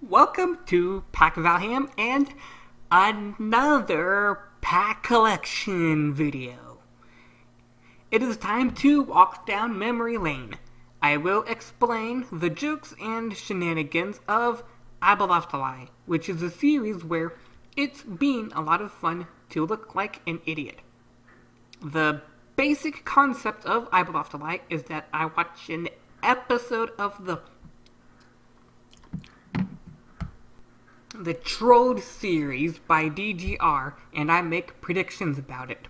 Welcome to Pack Valham and another pack collection video. It is time to walk down memory lane. I will explain the jokes and shenanigans of Lie, which is a series where it's been a lot of fun to look like an idiot. The basic concept of Lie is that I watch an episode of the the Trode series by DGR, and I make predictions about it.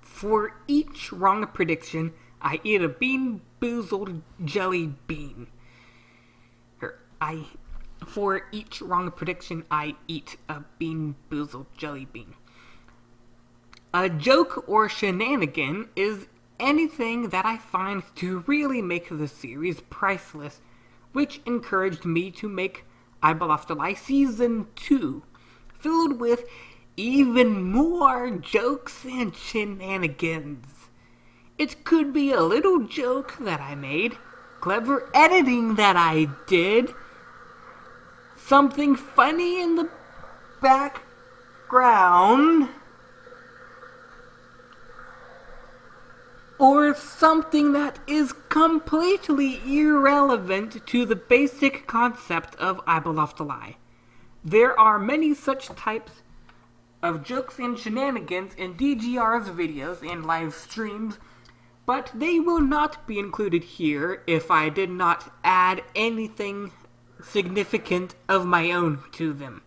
For each wrong prediction, I eat a bean boozled jelly bean. Or I, for each wrong prediction, I eat a bean boozled jelly bean. A joke or shenanigan is anything that I find to really make the series priceless, which encouraged me to make I Believe to Lie Season 2, filled with even more jokes and shenanigans. It could be a little joke that I made, clever editing that I did, something funny in the background, or something that is completely irrelevant to the basic concept of I to Lie. There are many such types of jokes and shenanigans in DGR's videos and live streams, but they will not be included here if I did not add anything significant of my own to them.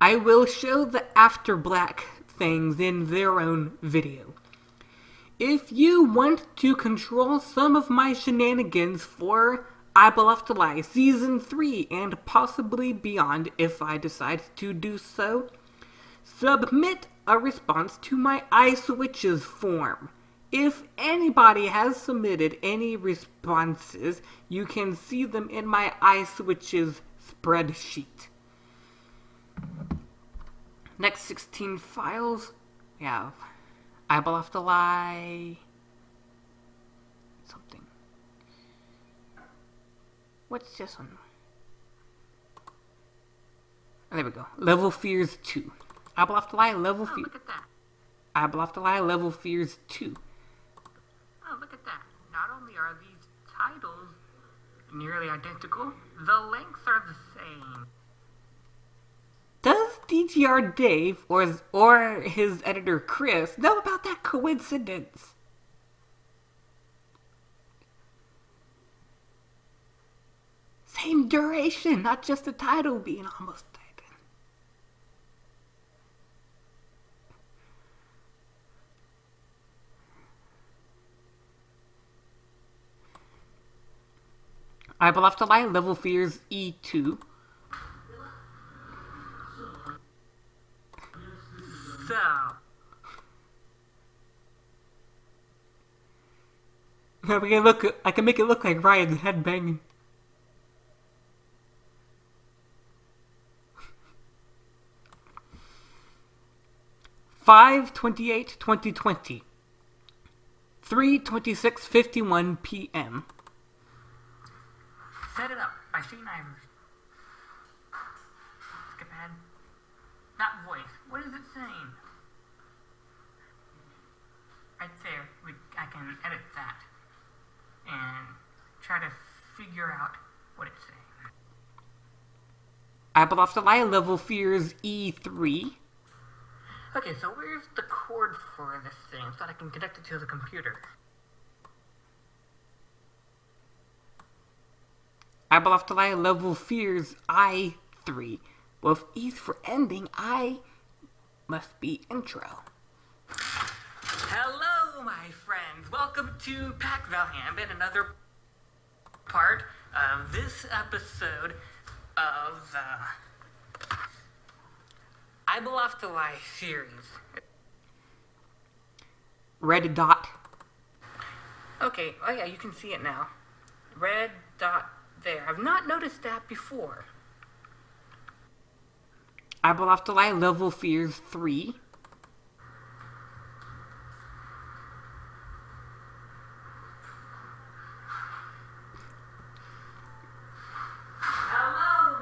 I will show the after black things in their own video. If you want to control some of my shenanigans for I Believe to Lie Season 3 and possibly beyond if I decide to do so, submit a response to my iSwitches form. If anybody has submitted any responses, you can see them in my iSwitches spreadsheet. Next 16 files, we have I Believe to Lie. Something. What's this one? Oh, there we go. Level Fears 2. I Believe to Lie, Level oh, Fears. Look at that. I Believe to Lie, Level Fears 2. Oh, look at that. Not only are these titles nearly identical, the lengths are the same. Does DGR Dave or his, or his editor Chris know about that coincidence? Same duration, not just the title being almost identical. I Believe to Lie, Level Fears E2. So, I can look. I can make it look like Ryan's head banging. Five twenty-eight, twenty twenty. Three twenty-six, fifty-one p.m. set it up by Shane Ivers. Skip ahead. That voice. What is it saying? Right there. We, I can edit that and try to figure out what it's saying. I Believe to Lie, Level Fears E3. Okay, so where's the cord for this thing so that I can connect it to the computer? I Believe to Lie, Level Fears I3. With E for ending, I must be intro. Hello, my friends. Welcome to Pack Valham and another part of this episode of the I Believe to Lie series. Red dot. Okay, oh yeah, you can see it now. Red dot there. I've not noticed that before. I Believe to Lie, Level Fears 3. Hello,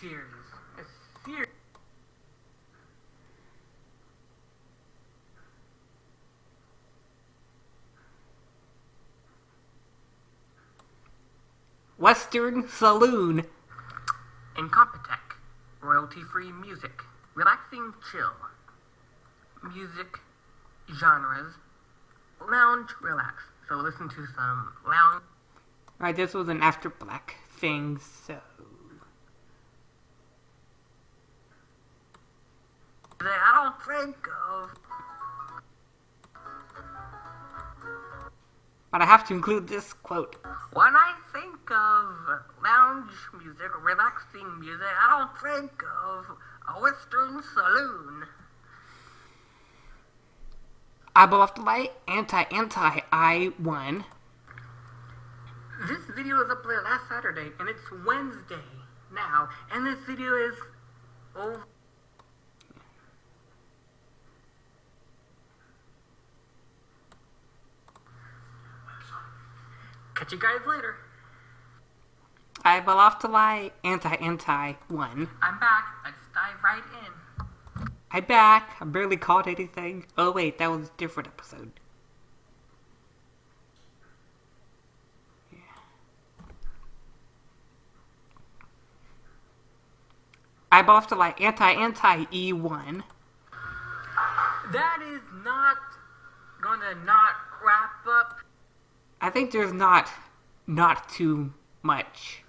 series. A series. Western Saloon. Incompetech. Royalty free music. Relaxing chill. Music genres. Lounge relax. So listen to some lounge. Right, this was an After Black thing, so. I don't think of. But I have to include this quote. When I think of lounge music, relaxing music, I don't think of a Western saloon. Eyeball the light, anti anti I won. This video was uploaded last Saturday, and it's Wednesday now, and this video is over. Catch you guys later. Eyeball off the light, anti anti one. I'm back. Let's dive right in. I'm back. I barely caught anything. Oh wait, that was a different episode. Yeah. Eyeball off the light, anti anti E one. That is not gonna not wrap up. I think there's not not too much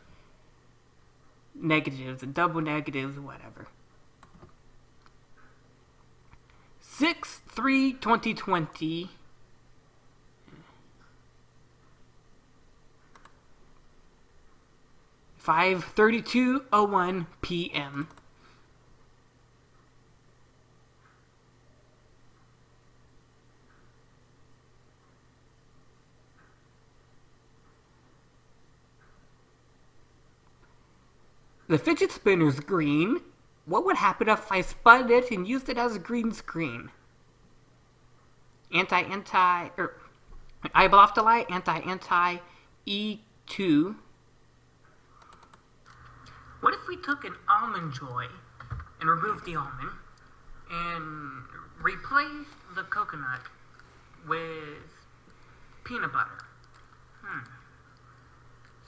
negatives, and double negatives, whatever. 6 3 2020. Five thirty-two oh one p.m. The fidget spinner's green. What would happen if I spun it and used it as a green screen? Anti anti the light, anti anti E2. What if we took an almond joy and removed the almond and replaced the coconut with peanut butter? Hmm.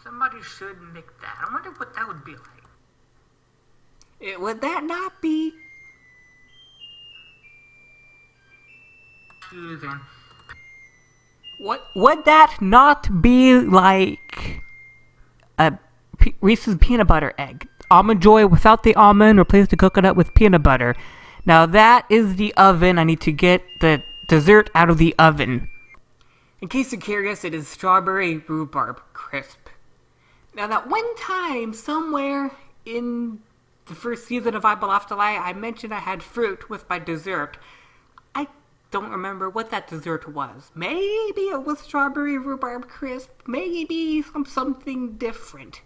Somebody should make that. I wonder what that would be like. It, would that not be What would that not be like a P- Reese's peanut butter egg? Almond Joy without the almond, replace the coconut with peanut butter. Now that is the oven. I need to get the dessert out of the oven. In case you're curious, it is strawberry rhubarb crisp. Now that one time somewhere in the first season of I Balaftalai, I mentioned I had fruit with my dessert. I don't remember what that dessert was. Maybe it was strawberry rhubarb crisp, maybe some, something different.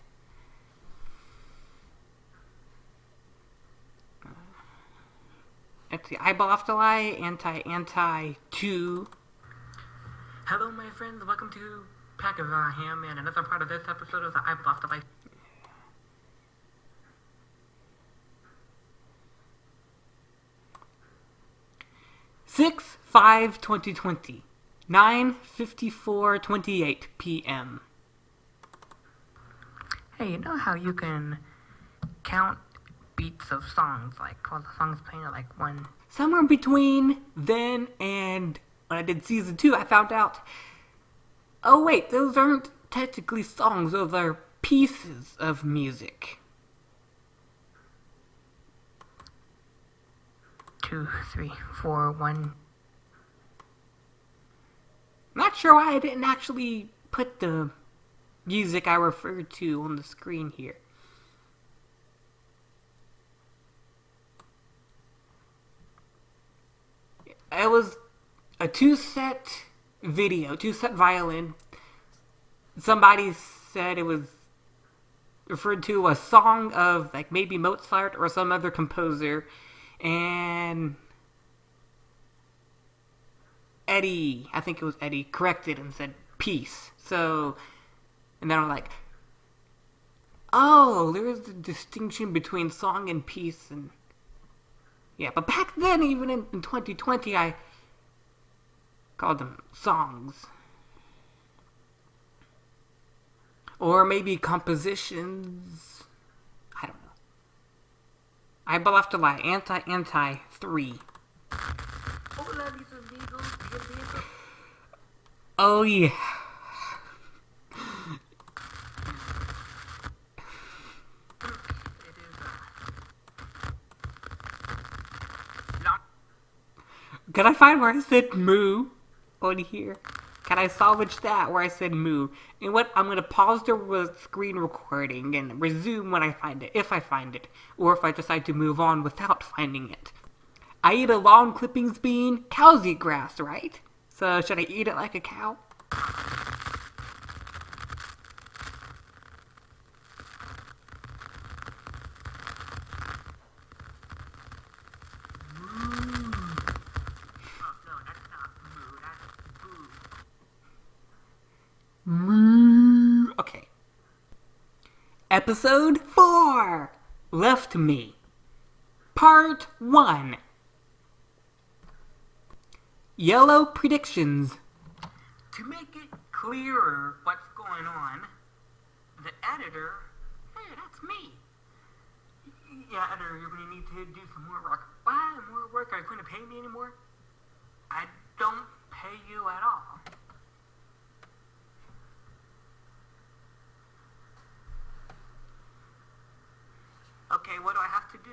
It's the eyeball off the lie, anti anti two. Hello, my friends. Welcome to Pack of uh, Ham and another part of this episode of the Eyeball off the lie. 6 5 2020, 9 54 28 p.m. Hey, you know how you can count beats of songs, like while the songs playing like one. Somewhere between then and when I did season two, I found out. Oh wait, those aren't technically songs; those are pieces of music. Two, three, four, one. Not sure why I didn't actually put the music I referred to on the screen here. It was a TwoSet video, TwoSet Violin. Somebody said it was referred to a song of like maybe Mozart or some other composer and Eddy, I think it was Eddy, corrected and said peace. So, and then I'm like, oh, there is a distinction between song and peace, and yeah. But back then, even in, in 2020, I called them songs, or maybe compositions. I don't know. I will have to lie. Anti anti three. Hola, mis amigos. Oh yeah. It is. Long... Can I find where I said moo on here? Can I salvaged that where I said moo? And what? I'm gonna pause the re- screen recording and resume when I find it, if I find it, or if I decide to move on without finding it. I eat a long clippings bean. Cows eat grass, right? So should I eat it like a cow? Oh, no, that's not moo, that's boo. Moo. Okay. Episode 4 Left Me. Part 1 Yellow Predictions. To make it clearer what's going on, the editor, hey, that's me. Yeah, editor, you're gonna need to do some more work. Why more work? Are you going to pay me anymore? I don't pay you at all. Okay, what do I have to do?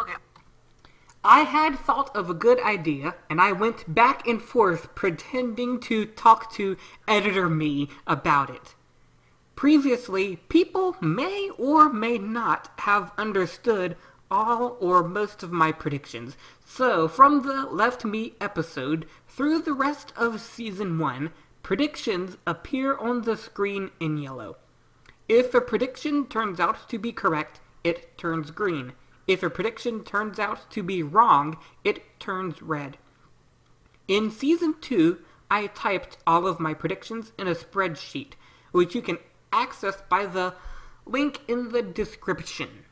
Okay, I had thought of a good idea, and I went back and forth pretending to talk to editor me about it. Previously, people may or may not have understood all or most of my predictions. So, from the Left Me episode through the rest of season 1, predictions appear on the screen in yellow. If a prediction turns out to be correct, it turns green. If a prediction turns out to be wrong, it turns red. In season 2, I typed all of my predictions in a spreadsheet, which you can access by the link in the description.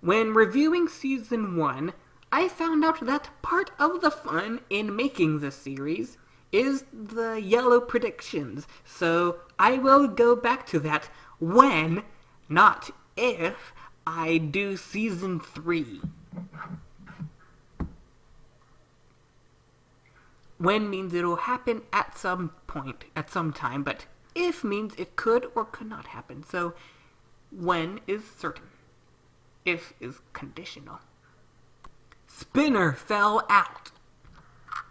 When reviewing season 1, I found out that part of the fun in making the series is the yellow predictions, so I will go back to that when, not if, I do season 3. When means it'll happen at some point, at some time, but if means it could or could not happen. So when is certain. If is conditional. Spinner fell out.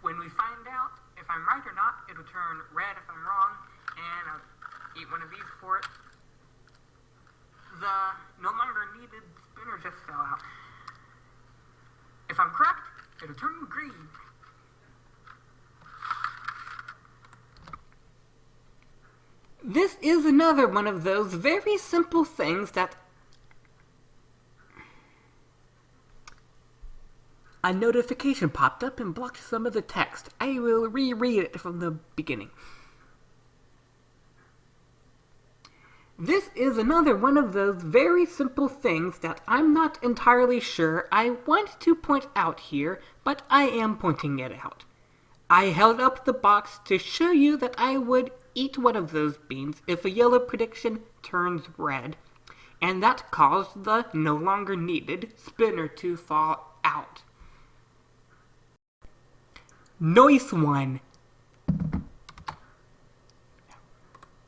when we find out if I'm right or not, it'll turn red if I'm wrong, and I'll eat one of these for it. The uh, no longer needed spinner just fell out. If I'm correct, it'll turn green. This is another one of those very simple things that a notification popped up and blocked some of the text. I will reread it from the beginning. This is another one of those very simple things that I'm not entirely sure I want to point out here, but I am pointing it out. I held up the box to show you that I would eat one of those beans if a yellow prediction turns red, and that caused the no longer needed spinner to fall out. Nice one. It's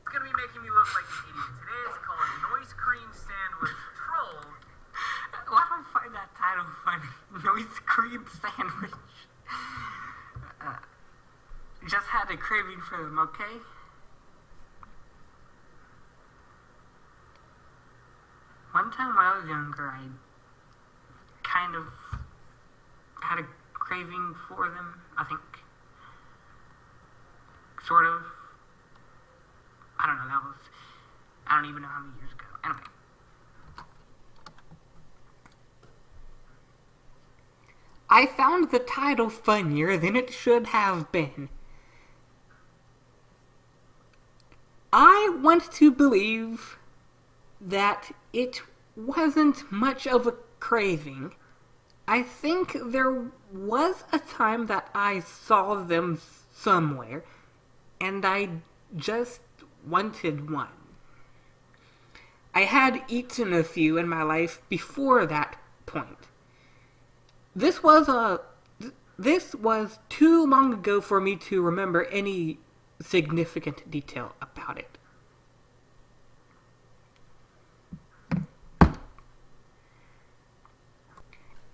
gonna be making me look like an idiot. Today is called Noise Cream Sandwich Troll. Why do I find that title funny? Cream Sandwich. Uh, just had a craving for them, okay? One time when I was younger, I kind of had a craving for them, I think. Sort of. I don't know, that was. I don't even know how many years ago. Anyway. I found the title funnier than it should have been. I want to believe that it wasn't much of a craving. I think there was a time that I saw them somewhere, and I just wanted one. I had eaten a few in my life before that point. This was a this was too long ago for me to remember any significant detail about it.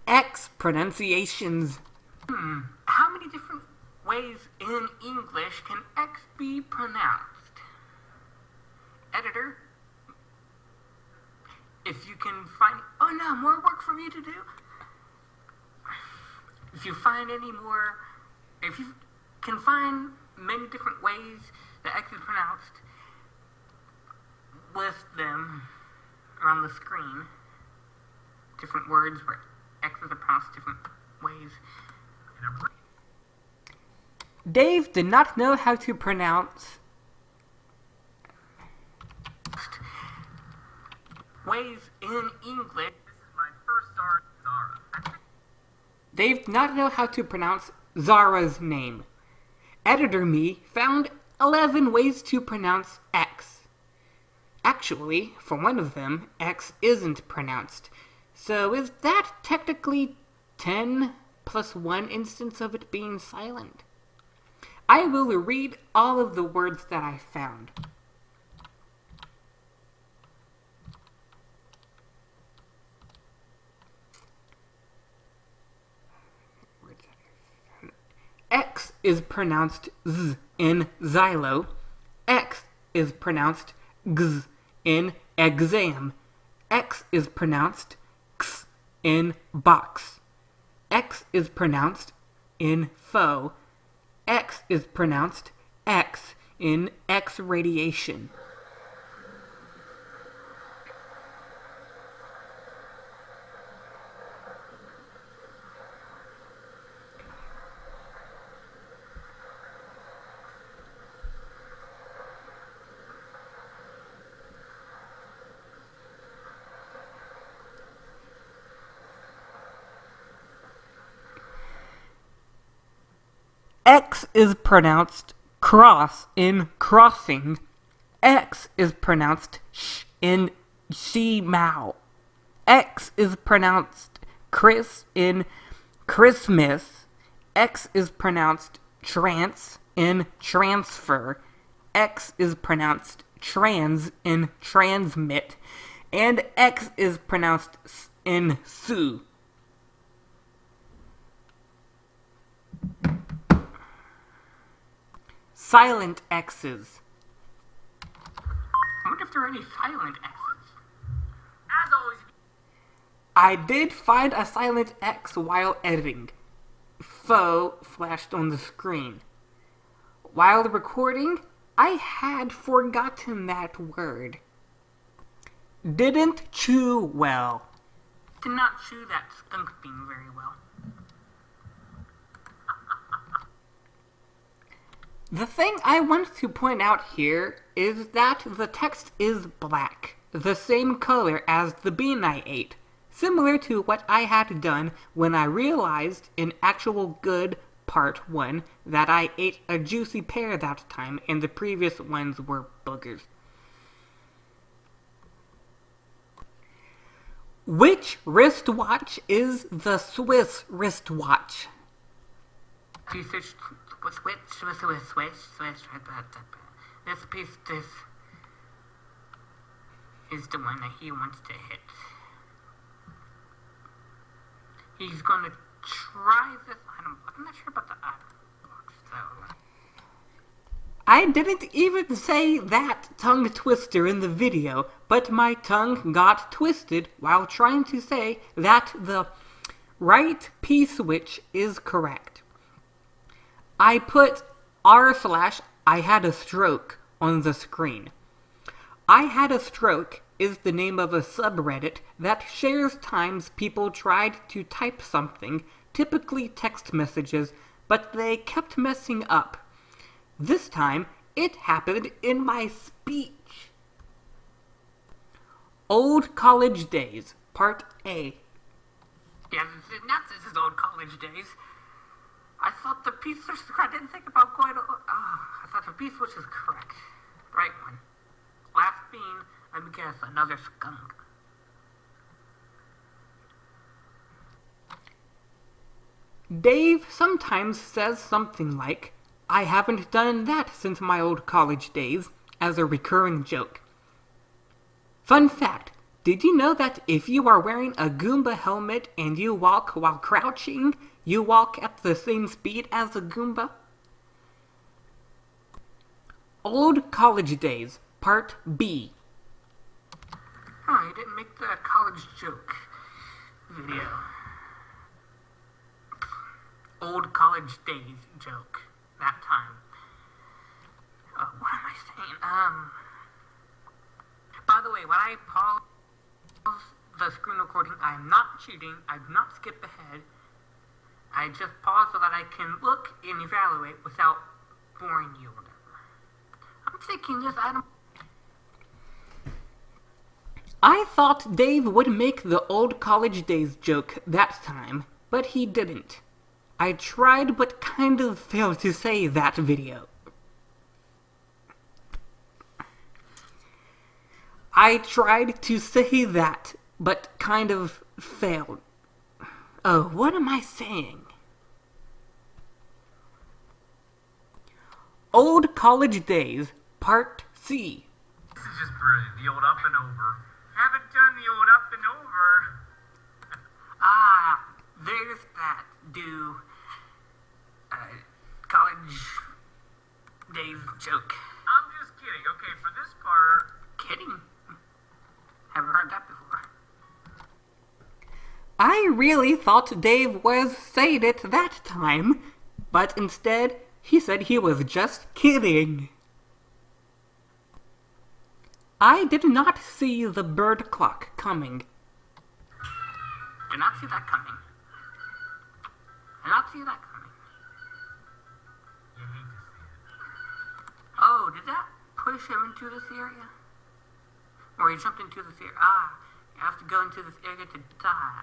X pronunciations. Hmm. How many different ways in English can X be pronounced? Editor, if you can find. Oh no, more work for me to do? If you find any more. If you can find many different ways that X is pronounced, list them on the screen. Different words where X's are pronounced different ways. Dave did not know how to pronounce ways in English. This is my first Zara. Did not know how to pronounce Zara's name. Editor Me found 11 ways to pronounce X. Actually, for one of them, X isn't pronounced. So is that technically 10 plus one instance of it being silent? I will read all of the words that I found. X is pronounced Z in xylo. X is pronounced G in exam. X is pronounced X in box. X is pronounced in foe. X is pronounced X in X radiation. X is pronounced cross in crossing. X is pronounced sh in she mao. X is pronounced Chris in Christmas. X is pronounced trance in transfer. X is pronounced trans in transmit. And X is pronounced in sue. Silent X's. I wonder if there are any silent X's. As always. I did find a silent X while editing. Foe flashed on the screen. While recording, I had forgotten that word. Didn't chew well. Did not chew that skunk bean very well. The thing I want to point out here is that the text is black, the same color as the bean I ate, similar to what I had done when I realized in actual good part 1 that I ate a juicy pear that time and the previous ones were boogers. Which wristwatch is the Swiss wristwatch? Switch, switch, switch, switch, switch, This piece, this is the one that he wants to hit. He's gonna try this item. I'm not sure about the item box though. I didn't even say that tongue twister in the video, but my tongue got twisted while trying to say that the right P switch is correct. I put r slash I had a stroke on the screen. I had a stroke is the name of a subreddit that shares times people tried to type something typically text messages, but they kept messing up. This time, it happened in my speech. Old College Days, Part A. Yeah, not this is old college days. I thought the piece was I didn't think about going to. Ah, I thought the piece was correct. Right one. Last bean, me guess, another skunk. Dave sometimes says something like, I haven't done that since my old college days, as a recurring joke. Fun fact did you know that if you are wearing a Goomba helmet and you walk while crouching, you walk at the same speed as a Goomba? Old College Days, Part B. Oh, didn't make the college joke video. Old college days joke that time. Oh, what am I saying? Um. By the way, when I pause the screen recording, I'm not cheating. I've not skipped ahead. I just pause so that I can look and evaluate without boring you. I'm thinking this item. I thought Dave would make the old college days joke that time, but he didn't. I tried but kind of failed to say that video. I tried to say that, but kind of failed. Oh, what am I saying? Old College Days, Part C. This is just brilliant. The old up and over. Haven't done the old up and over. Ah, there's that. Do uh, college days joke. I'm just kidding. Okay, for this part, Kidding. Haven't heard that before. I really thought Dave was saying it that time, but instead he said he was just kidding. I did not see the bird clock coming. Did not see that coming. Did not see that coming. Oh, did that push him into this area? Or he jumped into this area? Ah, you have to go into this area to die.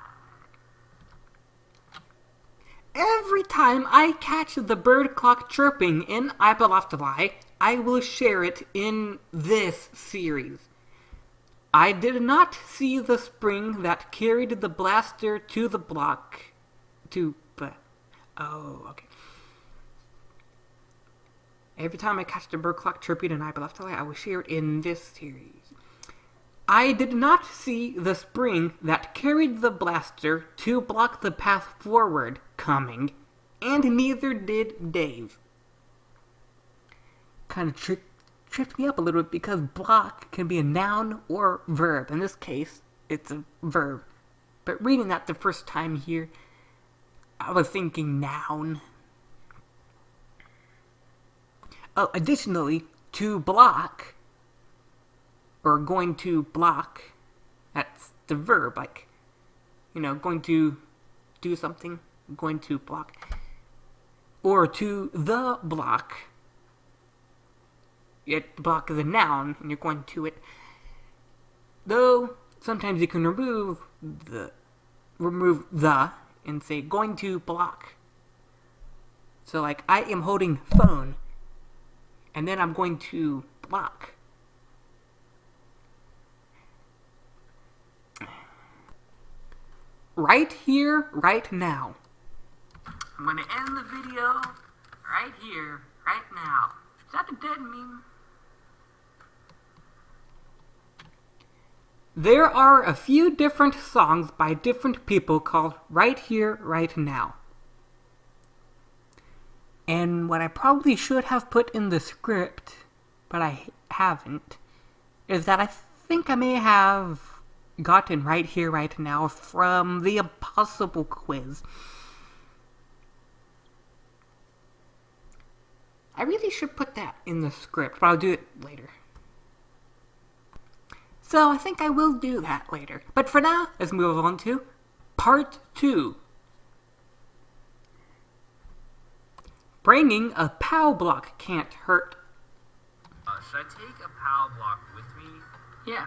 Every time I catch the bird clock chirping in Lie, I will share it in this series. I did not see the spring that carried the blaster to the block. To. But. Oh, okay. Every time I catch the bird clock chirping in Lie, I will share it in this series. I did not see the spring that carried the blaster to block the path forward coming, and neither did Dave. Kind of tri- tripped me up a little bit because block can be a noun or verb. In this case, it's a verb. But reading that the first time here, I was thinking noun. Oh, additionally, to block or going to block, that's the verb, like, you know, going to do something, going to block. Or to the block, it block is a noun, and you're going to it. Though, sometimes you can remove the, remove the, and say going to block. So like, I am holding phone, and then I'm going to block. right here, right now. I'm gonna end the video right here, right now. Is that a dead meme? There are a few different songs by different people called Right Here, Right Now. And what I probably should have put in the script, but I haven't, is that I think I may have gotten right here, right now from the Impossible Quiz. I really should put that in the script, but I'll do it later. So I think I will do that later. But for now, let's move on to part two. Bringing a POW block can't hurt. Uh, should I take a POW block with me? Yeah,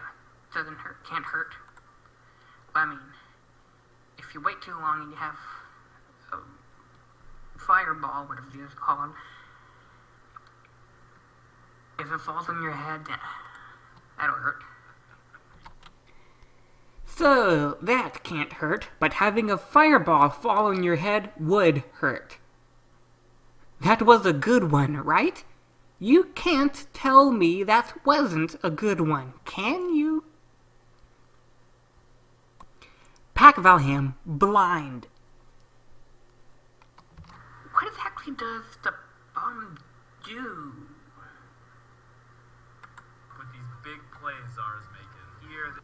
doesn't hurt, can't hurt. I mean, if you wait too long and you have a fireball, whatever it's called, if it falls on your head, that'll hurt. So, that can't hurt, but having a fireball fall on your head would hurt. That was a good one, right? You can't tell me that wasn't a good one, can you? Pack Valham, blind. What exactly does the bomb do? With these big plays Zara's making. Here, the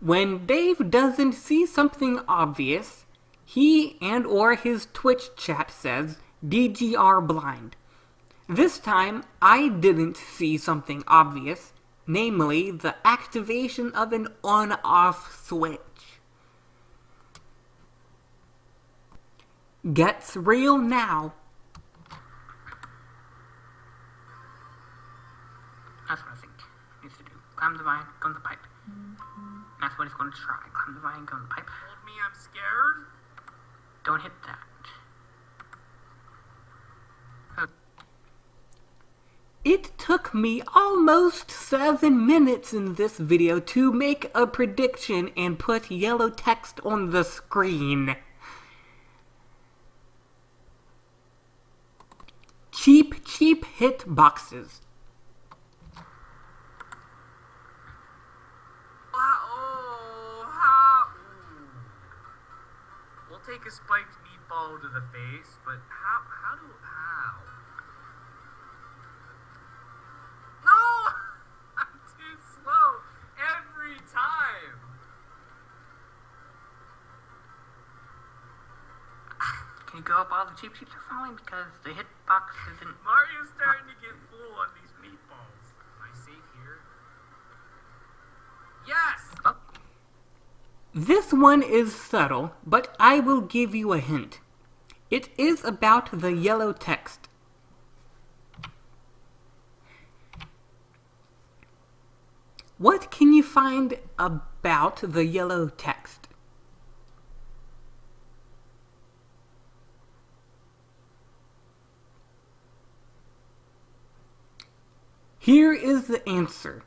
When Dave doesn't see something obvious, he and or his Twitch chat says DGR blind. This time, I didn't see something obvious, namely the activation of an on-off switch. Gets real now. That's what I think needs to do. Climb the vine, in the pipe. That's what he's going to try. Climb the vine, go in the pipe. told me I'm scared. Don't hit that. It took me almost 7 minutes in this video to make a prediction and put yellow text on the screen. Cheep, Cheep hit boxes. Oh, how? Ooh. We'll take a spiked meatball to the face, but how? How do? How? No! I'm too slow every time. Can you go up all the Cheep Cheeps are falling because the hitbox isn't. Mario's starting to get full on these meatballs. Am I safe here? Yes. Oh, This one is subtle, but I will give you a hint. It is about the yellow text. What can you find about the yellow text? Here is the answer.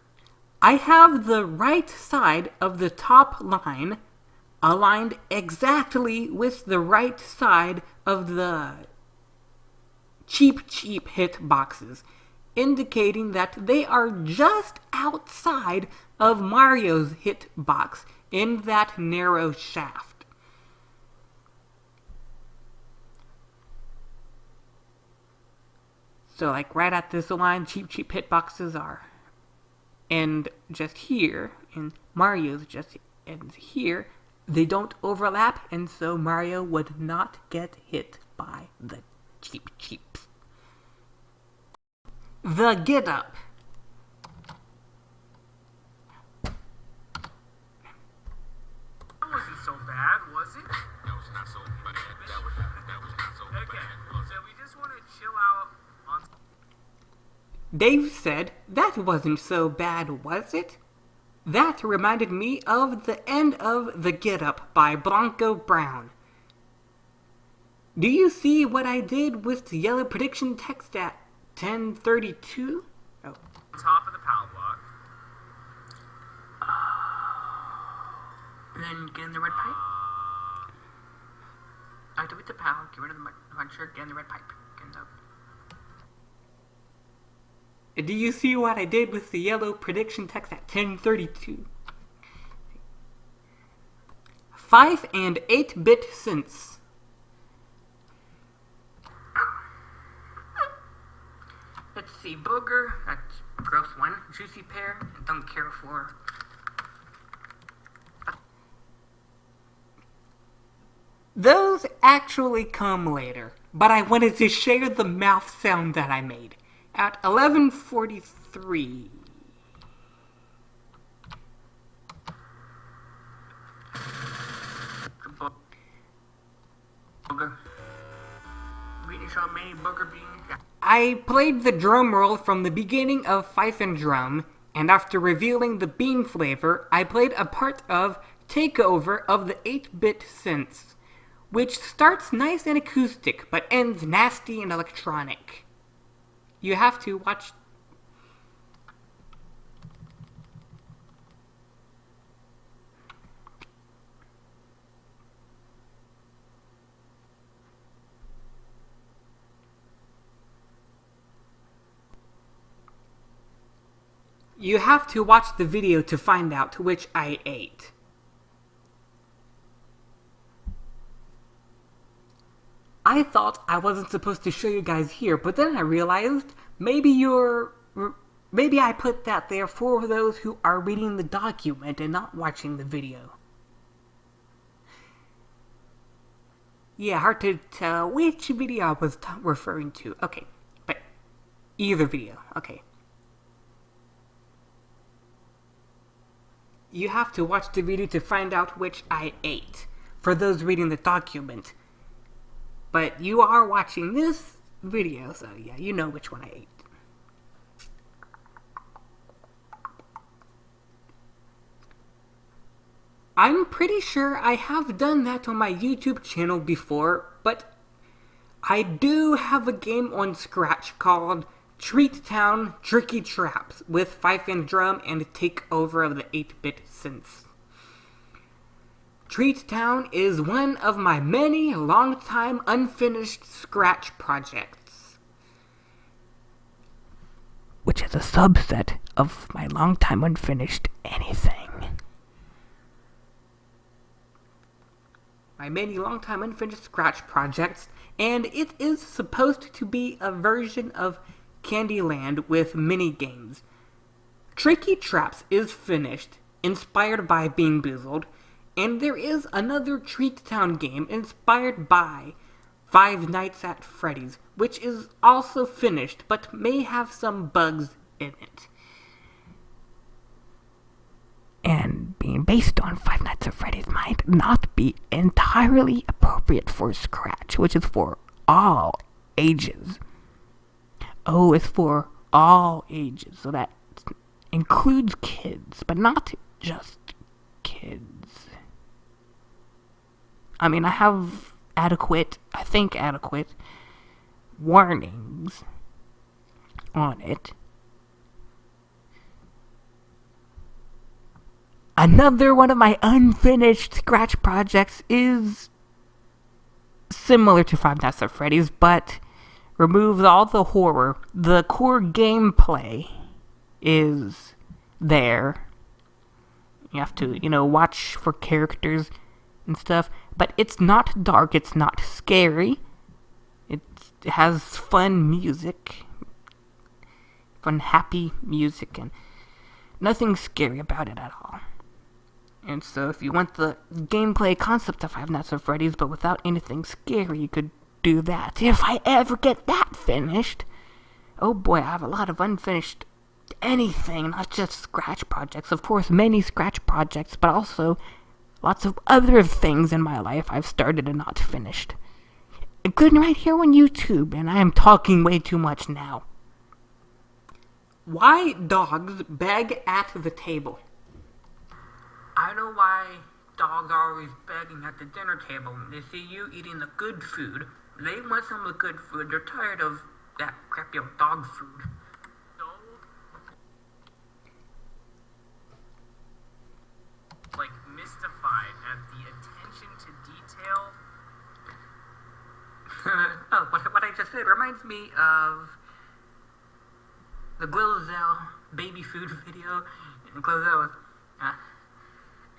I have the right side of the top line aligned exactly with the right side of the Cheep, Cheep hit boxes, indicating that they are just outside of Mario's hit box in that narrow shaft. So, like right at this line, cheap, cheap hit boxes are. And just here, and Mario's just ends here, they don't overlap, and so Mario would not get hit by the Cheep Cheeps. The get up. That wasn't so bad, was it? That was not so bad. That was, that was not so Okay, bad. so we just want to chill out on. Dave said, That wasn't so bad, was it? That reminded me of the end of The Get Up by Blanco Brown. Do you see what I did with the yellow prediction text at 1032? Oh. top of the power block. and then get in the red pipe. Activate the power, get rid of the puncher, get in the red pipe. The Do you see what I did with the yellow prediction text at 1032? 5 and 8 bit synths. Let's see, booger, that's gross one. Juicy pear, don't care for. Those actually come later, but I wanted to share the mouth sound that I made. At 1143. The bo- booger. We need to show Booker Bean. I played the drum roll from the beginning of Fife and Drum, and after revealing the bean flavor, I played a part of Takeover of the 8 bit synths, which starts nice and acoustic but ends nasty and electronic. You have to watch. You have to watch the video to find out which I ate. I thought I wasn't supposed to show you guys here, but then I realized maybe you're. Maybe I put that there for those who are reading the document and not watching the video. Yeah, hard to tell which video I was referring to. Okay, but either video. Okay. You have to watch the video to find out which I ate. For those reading the document. But you are watching this video, so yeah, you know which one I ate. I'm pretty sure I have done that on my YouTube channel before, but I do have a game on Scratch called Treat Town Tricky Traps with Fife and Drum and Takeover of the 8 bit synths. Treat Town is one of my many long-time unfinished Scratch projects. Which is a subset of my long-time unfinished anything. My many long-time unfinished Scratch projects, and it is supposed to be a version of Candyland with mini games. Tricky Traps is finished, inspired by BeanBoozled, and there is another Treat Town game inspired by Five Nights at Freddy's, which is also finished but may have some bugs in it. And being based on Five Nights at Freddy's might not be entirely appropriate for Scratch, which is for all ages. Oh, o is for all ages, so that includes kids, but not just kids. I mean, I have adequate, I think adequate, warnings on it. Another one of my unfinished Scratch projects is similar to Five Nights at Freddy's, but removes all the horror. The core gameplay is there. You have to, you know, watch for characters and stuff. But it's not dark, it's not scary. It has fun music. Fun, happy music, and nothing scary about it at all. And so, if you want the gameplay concept of Five Nights at Freddy's, but without anything scary, you could do that. If I ever get that finished, oh boy, I have a lot of unfinished anything, not just Scratch projects. Of course, many Scratch projects, but also lots of other things in my life I've started and not finished. Including right here on YouTube, and I am talking way too much now. Why dogs beg at the table? I know why dogs are always begging at the dinner table. They see you eating the good food. They want some of the good food. They're tired of that crappy old dog food. So, like, mystified at the attention to detail. Oh, what, what I just said reminds me of the Glozell baby food video. And Glozell was, uh,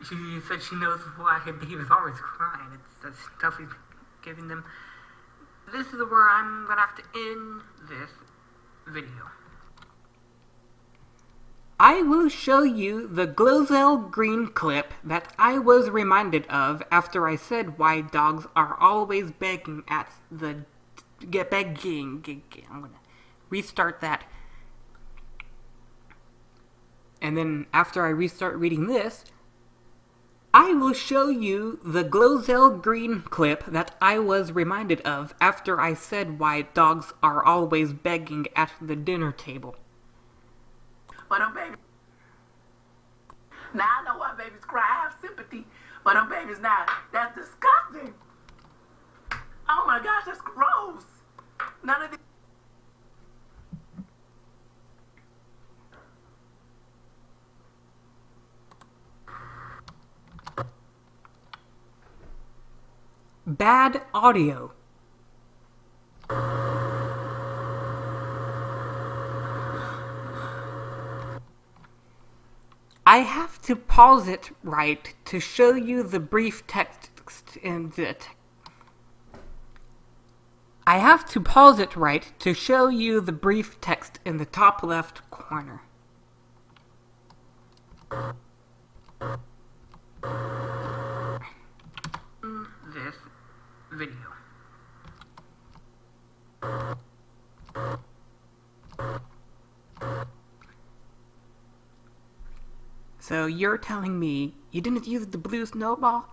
she said she knows why her baby's always crying. It's the stuff he's giving them. This is where I'm gonna have to end this video. I will show you the Glozell Green clip that I was reminded of after I said why dogs are always begging at the get begging. I'm gonna restart that. And then after I restart reading this, I will show you the Glozell Green clip that I was reminded of after I said why dogs are always begging at the dinner table. But them babies. Now I know why babies cry. I have sympathy. But them babies now, that's disgusting. Oh my gosh, that's gross. None of these. Bad audio. I have to pause it right to show you the brief text in. Te- I have to pause it right to show you the brief text in the top left corner. This video. So you're telling me you didn't use the blue snowball?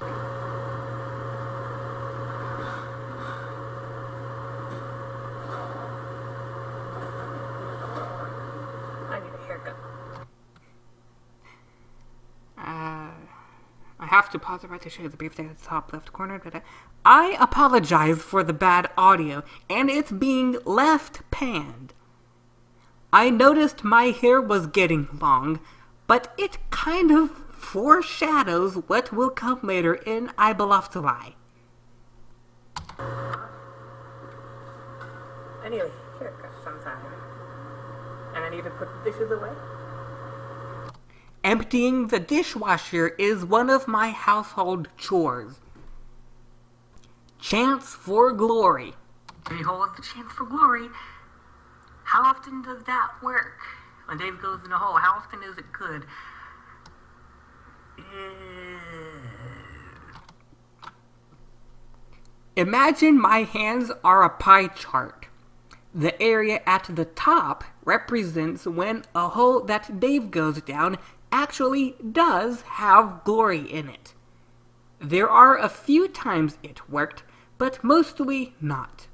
I need a haircut. Uh, I have to pause it right to show you the brief thing at the top left corner. But I apologize for the bad audio, and it's being left panned. I noticed my hair was getting long, but it kind of foreshadows what will come later in I Lie. I need a haircut sometime. And I need to put the dishes away. Emptying the dishwasher is one of my household chores. Chance for glory. Behold the chance for glory. How often does that work? When Dave goes in a hole, how often is it good? Eh. Imagine my hands are a pie chart. The area at the top represents when a hole that Dave goes down actually does have glory in it. There are a few times it worked, but mostly not.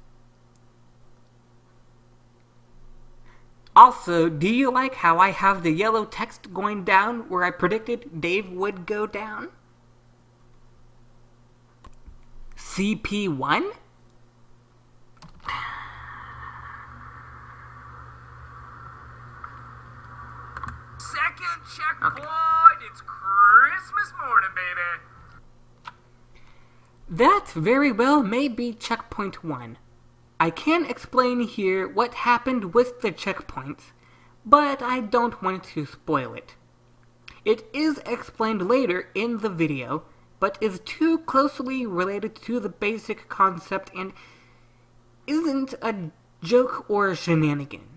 Also, do you like how I have the yellow text going down where I predicted Dave would go down? CP1? Second checkpoint. It's Christmas morning, baby. That very well may be checkpoint 1. I can't explain here what happened with the checkpoints, but I don't want to spoil it. It is explained later in the video, but is too closely related to the basic concept and isn't a joke or a shenanigan.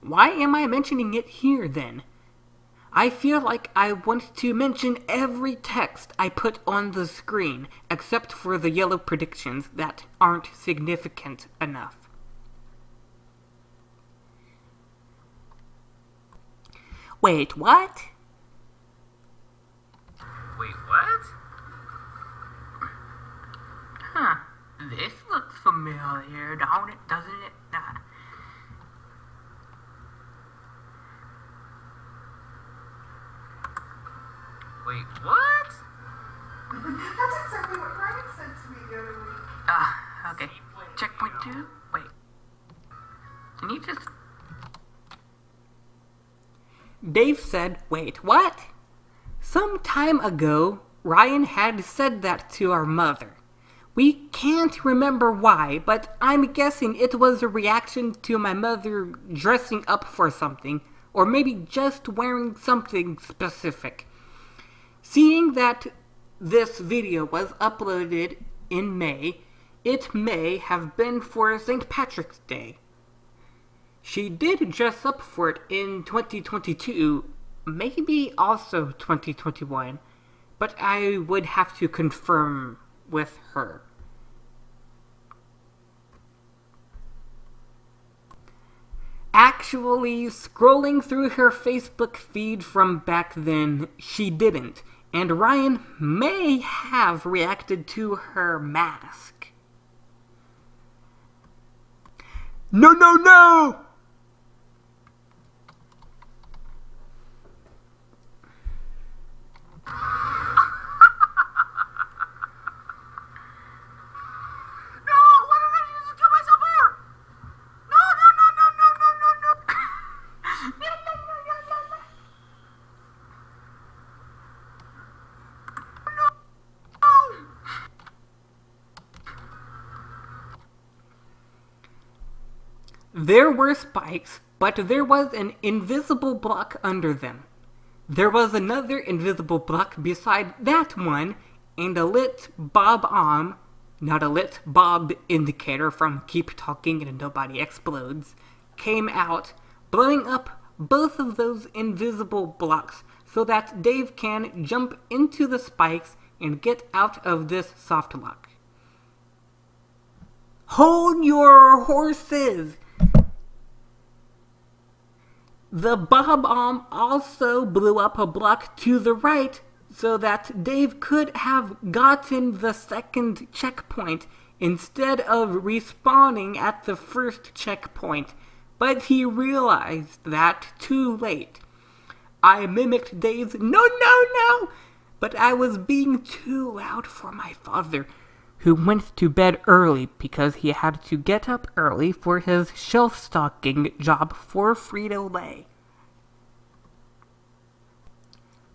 Why am I mentioning it here then? I feel like I want to mention every text I put on the screen, except for the yellow predictions that aren't significant enough. Wait, what? Wait, what? Huh. This looks familiar, don't it? Doesn't it? Uh, Wait, what? That's exactly what Ryan said to me the other week. Ah, okay. Checkpoint two? Wait. Can you just. Dave said, Wait, what? Some time ago, Ryan had said that to our mother. We can't remember why, but I'm guessing it was a reaction to my mother dressing up for something, or maybe just wearing something specific. Seeing that this video was uploaded in May, it may have been for St. Patrick's Day. She did dress up for it in 2022, maybe also 2021, but I would have to confirm with her. Actually, scrolling through her Facebook feed from back then, she didn't. And Ryan may have reacted to her mask. No, no, no what did I use to kill myself for? No, no, no, no, no, no, no, no. No, no, no, no, no, no. No. There were spikes, but there was an invisible block under them. There was another invisible block beside that one, and a lit bob arm, not a lit bob indicator from Keep Talking and Nobody Explodes, came out, blowing up both of those invisible blocks so that Dave can jump into the spikes and get out of this soft lock. Hold your horses! The bob arm also blew up a block to the right so that Dave could have gotten the second checkpoint instead of respawning at the first checkpoint, but he realized that too late. I mimicked Dave's no, no, no, but I was being too loud for my father, who went to bed early because he had to get up early for his shelf stocking job for Frito Lay.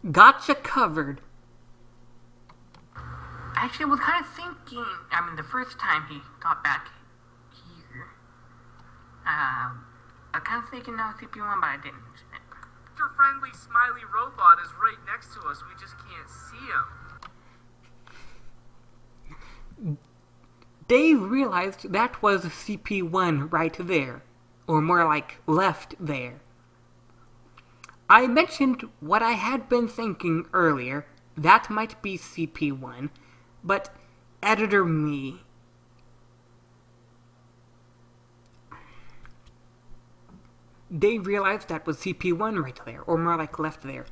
Gotcha covered. Actually, I was kind of thinking. I mean, the first time he got back here, um, I kind of thinking now CP1, but I didn't. Your friendly smiley robot is right next to us. We just can't see him. Dave realized that was CP1 right there, or more like left there. I mentioned what I had been thinking earlier, that might be CP1, but editor me. Dave realized that was CP1 right there, or more like left there.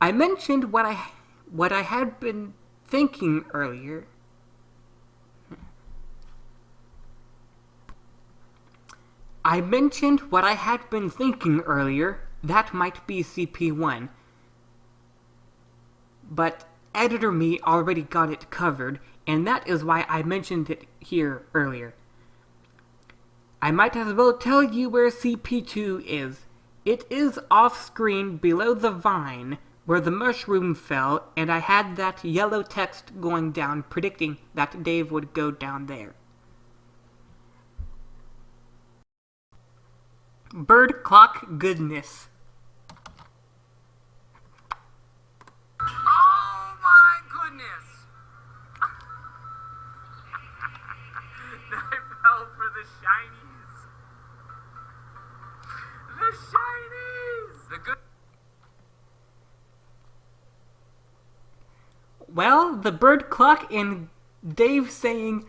I mentioned what I what I had been thinking earlier. I mentioned what I had been thinking earlier. That might be CP1. But editor me already got it covered, and that is why I mentioned it here earlier. I might as well tell you where CP2 is. It is off screen below the vine where the mushroom fell, and I had that yellow text going down predicting that Dave would go down there. Bird clock goodness. Oh my goodness! I fell for the shinies. The shinies. The good. Well, the bird clock and Dave saying,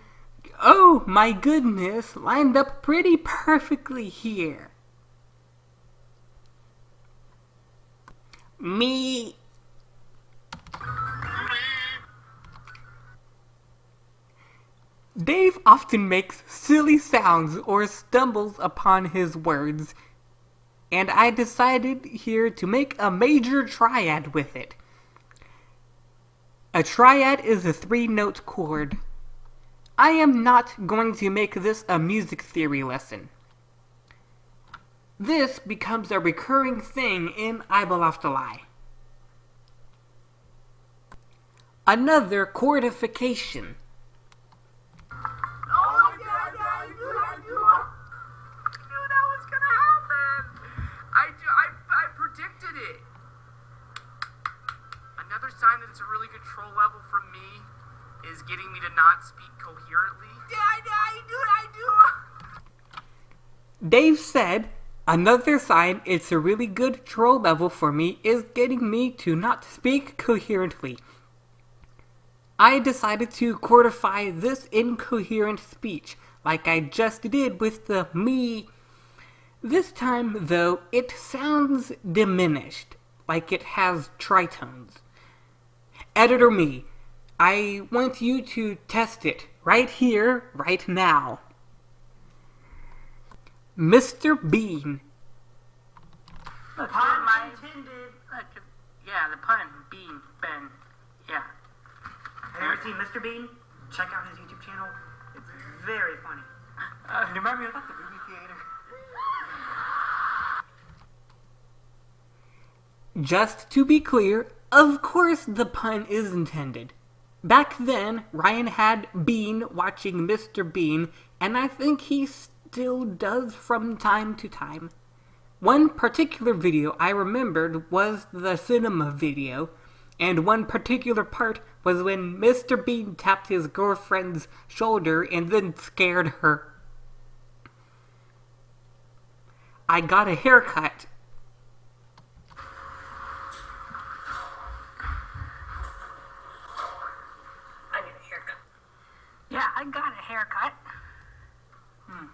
Oh my goodness, lined up pretty perfectly here. Me. Dave often makes silly sounds or stumbles upon his words, and I decided here to make a major triad with it. A triad is a three note chord. I am not going to make this a music theory lesson. This becomes a recurring thing in I Believe to Lie. Another chordification. Oh, yeah, yeah, I knew, I knew. I knew that was gonna happen. I, ju- I, I predicted it. Another sign that it's a really good troll level from me is getting me to not speak coherently. Yeah, I, I knew, I knew. Dave said, Another sign it's a really good troll level for me is getting me to not speak coherently. I decided to chordify this incoherent speech, like I just did with the me. This time, though, it sounds diminished, like it has tritones. Editor me, I want you to test it right here, right now. Mr. Bean. Look, Pun my intended. look, yeah, the pun, bean, Ben, yeah. Have you ever seen Mr. Bean? Check out his YouTube channel. It's very funny. Uh, you remind me of like the movie theater. Just to be clear, of course the pun is intended. Back then, Ryan had Bean watching Mr. Bean, and I think he still does from time to time. One particular video I remembered was the cinema video, and one particular part was when Mr. Bean tapped his girlfriend's shoulder and then scared her. I got a haircut. I get a haircut. Yeah, I got a haircut. Hmm.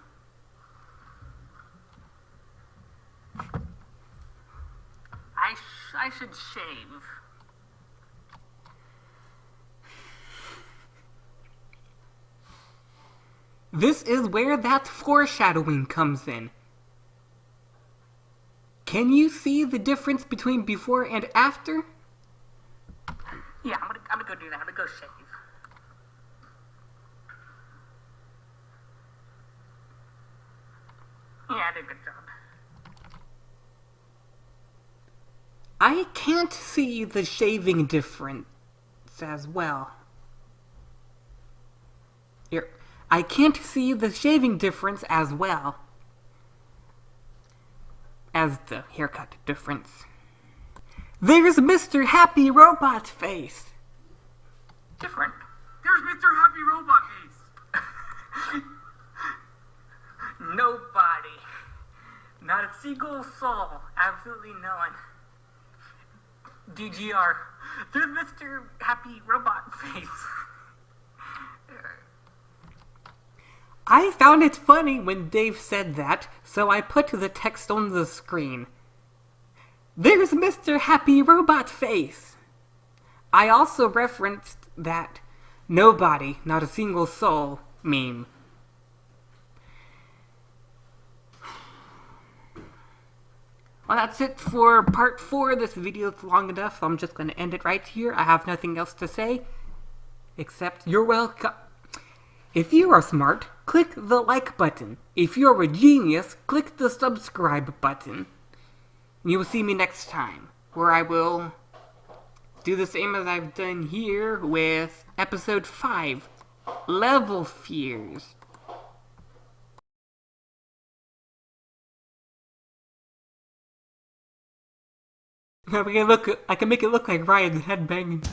I sh- I This is where that foreshadowing comes in. Can you see the difference between before and after? Yeah, I'm gonna I'm gonna go do that. I'm gonna go shave. Yeah, I did a good job. I can't see the shaving difference as well. Here, I can't see the shaving difference as well as the haircut difference. There's Mr. Happy Robot Face. Different. There's Mr. Happy Robot Face. Nobody. Not a single soul. Absolutely no one. DGR. There's Mr. Happy Robot Face. I found it funny when Dave said that, so I put the text on the screen. There's Mr. Happy Robot Face. I also referenced that nobody, not a single soul meme. Well, that's it for part four. This video is long enough, so I'm just going to end it right here. I have nothing else to say, except you're welcome. If you are smart, click the like button. If you're a genius, click the subscribe button. You will see me next time, where I will do the same as I've done here with episode 5 Level Fears. I can look. I can make it look like Ryan headbanging.